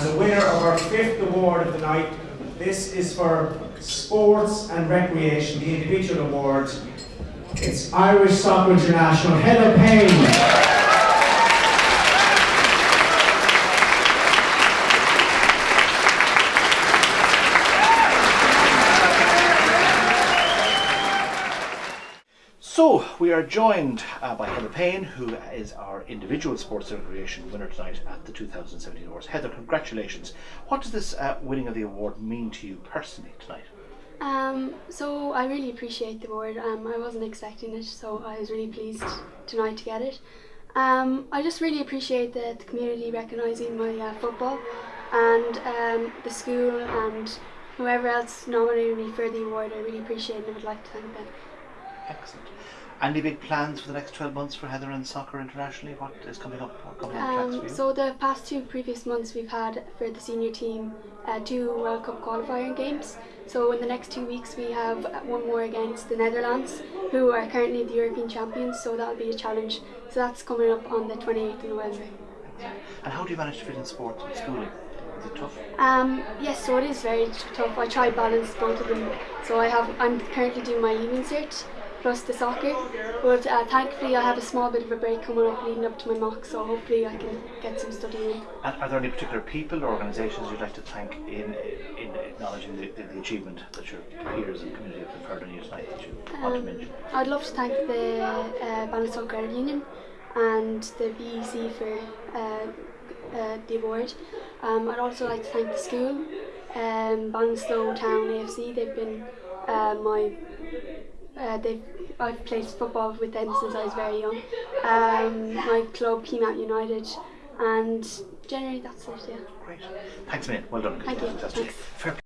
And the winner of our fifth award of the night, this is for sports and recreation, the individual award. It's Irish Soccer International, Heather Payne. So, we are joined uh, by Heather Payne, who is our individual sports and recreation winner tonight at the 2017 awards. Heather, congratulations. What does this uh, winning of the award mean to you personally tonight? Um, so I really appreciate the award. Um, I wasn't expecting it, so I was really pleased tonight to get it. Um, I just really appreciate the, the community recognising my uh, football and um, the school and whoever else nominated me for the award. I really appreciate it and would like to thank them. Excellent. Any big plans for the next 12 months for Heather and soccer internationally? What is coming up? What coming up tracks for Um, you? so the past two previous months we've had for the senior team uh, two World Cup qualifying games. So in the next two weeks we have one more against the Netherlands, who are currently the European champions. So that'll be a challenge. So that's coming up on the 28th of November. and how do you manage to fit in sports and schooling? Is it tough? Um, yes, so it is very tough. I try balance both of them. So I have I'm currently doing my Leaving Cert plus the soccer. But uh, thankfully I have a small bit of a break coming up leading up to my mock. So hopefully I can get some studying in. Are there any particular people or organisations you'd like to thank in, in acknowledging the, the, the achievement that your peers and community have conferred on you tonight that you want to Um, mention? I'd love to thank the uh, Ballinasloe Credit Union and the BEC for uh, uh, the award. Um, I'd also like to thank the school, um, Town AFC. They've been uh, my uh, I've played football with them since I was very young. Um, my club, Peamount United, and generally that's it. Yeah. Great. Thanks, man. Well done. Thank you. Fantastic. Thanks. Fair